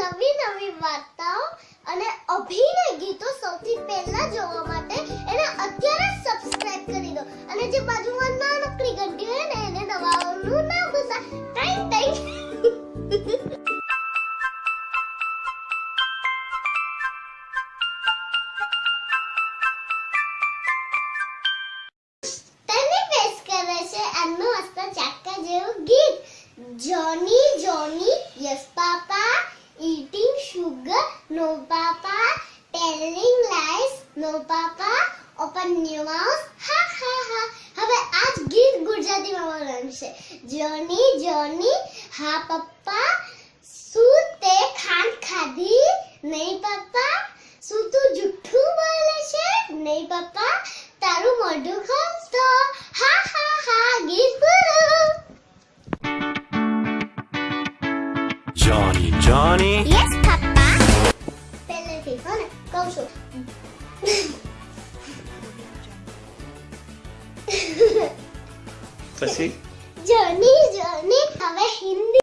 નવી નવી વાર્તાઓ અને અભિનય ગીતો સૌથી પહેલા જોવા માટે એને અત્યારે સબસ્ક્રાઇબ કરી દો. અને જે બાજુમાં નાનકડી ઘંટી હોય ને, એને દબાવવાનું ના ભૂલતા. ટાઈમ ટાઈમ એમનું મસ્ત ચાક્કા જેવું ગીત. Johnny Johnny yes papa Sugar no papa telling lies no papa open your mouth હા હા હા હવે આ જ ગીત ગુજરાતીમાં બોલવાનું છે જોની જોની હા પપ્પા શું તે ખાંડ ખાધી નહીં પપ્પા શું તું જુઠ્ઠું બોલે છે નહીં પપ્પા તારું મોઢું ખોલતો હા હા હા ગીત પૂરું Johnny, Johnny. યસ પપ્પા પહેલેથી હો oso. Pues sí. Johnny.